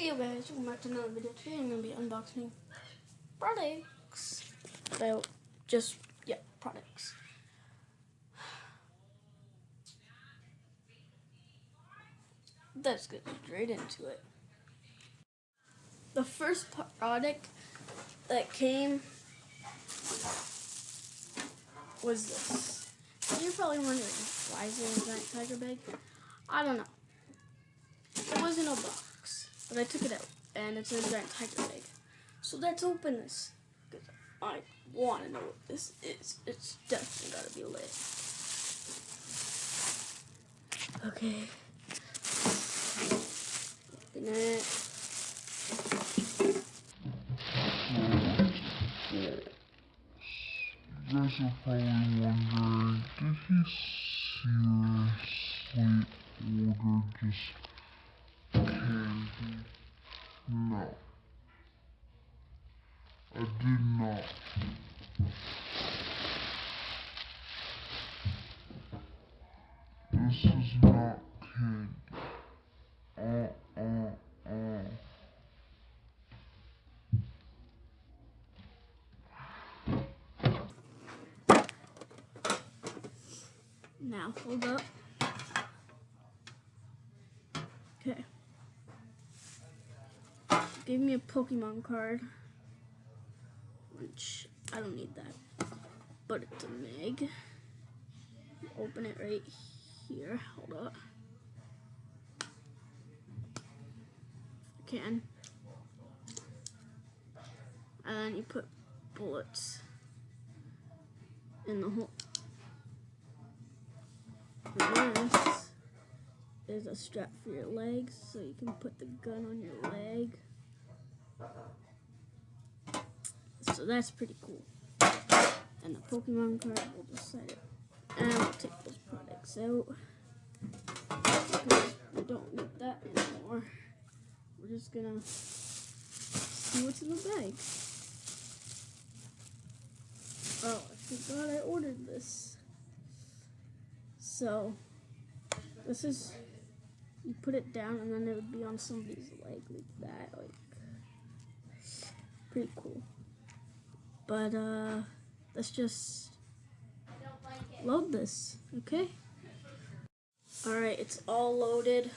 Hey guys, welcome back to another video. Today I'm going to be unboxing products. So, just, yeah, products. Let's get straight into it. The first product that came was this. You're probably wondering, why is there a giant tiger bag? I don't know. It wasn't a box, but I took it out, and it's a giant tiger bag. So let's open this, because I want to know what this is. It's definitely got to be lit. Okay. Open it. You guys are wondering, did he seriously order just candy? No. I did not. This is not. Uh, uh, uh. Now, hold up. Okay. Give me a Pokemon card. Which, I don't need that. But it's a Meg. Open it right here. Hold up. Can. And then you put bullets in the hole. This is a strap for your legs, so you can put the gun on your leg. So that's pretty cool. And the Pokemon card, we'll just set it. And we'll take those products out. We don't need that anymore. We're just gonna see what's in the bag. Oh, I forgot I ordered this. So, this is, you put it down and then it would be on somebody's leg like that, like, pretty cool. But, uh, let's just load this, okay? Alright, it's all loaded.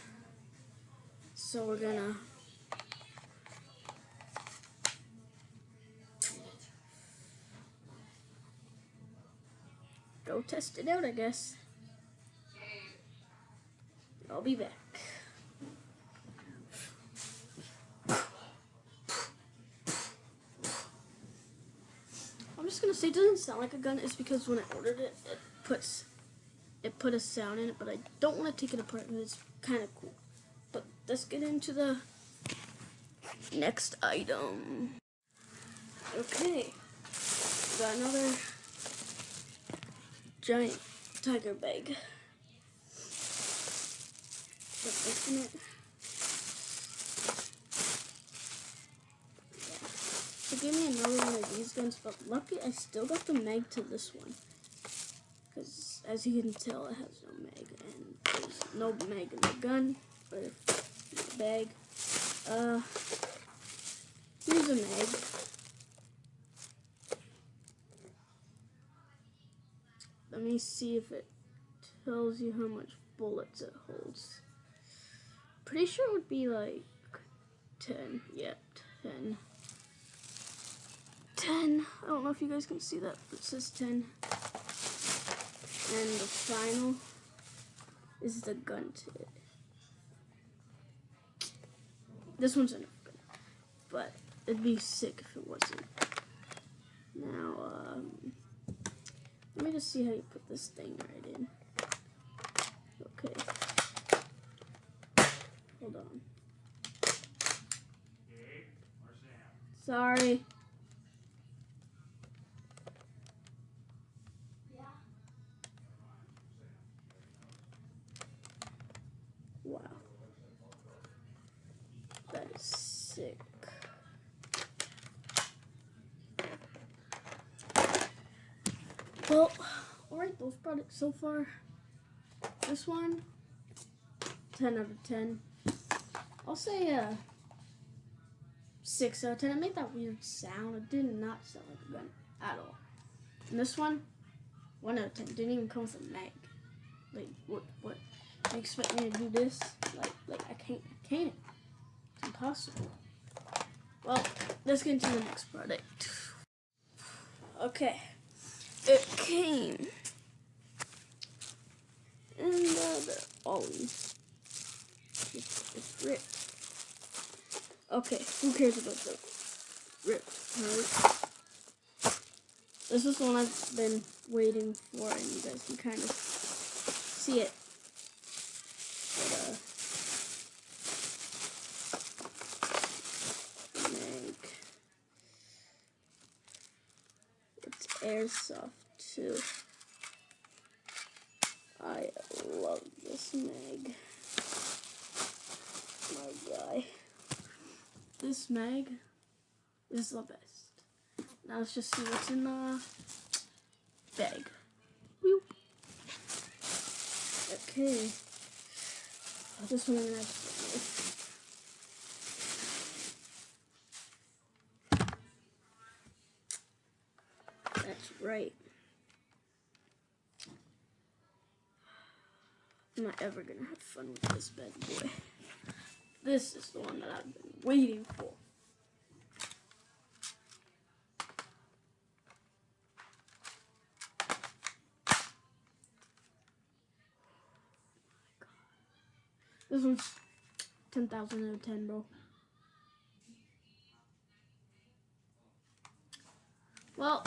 So we're gonna go test it out, I guess. I'll be back. I'm just gonna say it doesn't sound like a gun. It's because when I ordered it, it puts it put a sound in it, but I don't want to take it apart because it's kind of cool. But let's get into the next item. Okay, got another giant tiger bag. Let's open it. Yeah. So give me another one of these guns, but lucky I still got the mag to this one. Because as you can tell, it has no mag, and there's no mag in the gun, or the bag. Uh, here's a mag. Let me see if it tells you how much bullets it holds. Pretty sure it would be like 10. Yep, 10. 10. I don't know if you guys can see that, but it says 10. And the final is the gun to it. This one's enough good, but it'd be sick if it wasn't. Now, um, let me just see how you put this thing right in. Okay. Hold on. Sorry. Wow. That is sick. Well, alright, those products so far. This one, 10 out of 10. I'll say uh, six out of ten. It made that weird sound. It did not sound like a gun at all. And this one, one out of ten. Didn't even come with a mag. Like what? What? You expect me to do this? Like, like I can't. I can't. It's impossible. Well, let's get into the next product. Okay, it came in the oh, it's, it's ripped. Okay, who cares about the rip? Right? This is the one I've been waiting for, and you guys can kind of see it. But, uh, Meg. It's airsoft too. I love this Meg. My guy. This Meg is the best. Now let's just see what's in the bag. Okay. This one I'm gonna to That's right. Am I ever gonna have fun with this bad boy? This is the one that I've been waiting for. This one's 10,000 out of 10, bro. Well,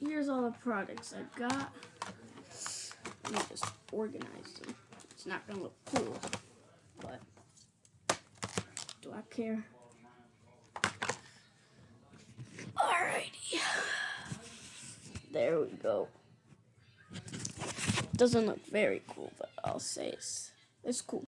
here's all the products I got. Let me just organize them. It's not gonna look cool, but do I care? Alrighty. There we go. Doesn't look very cool, but I'll say it's it's cool.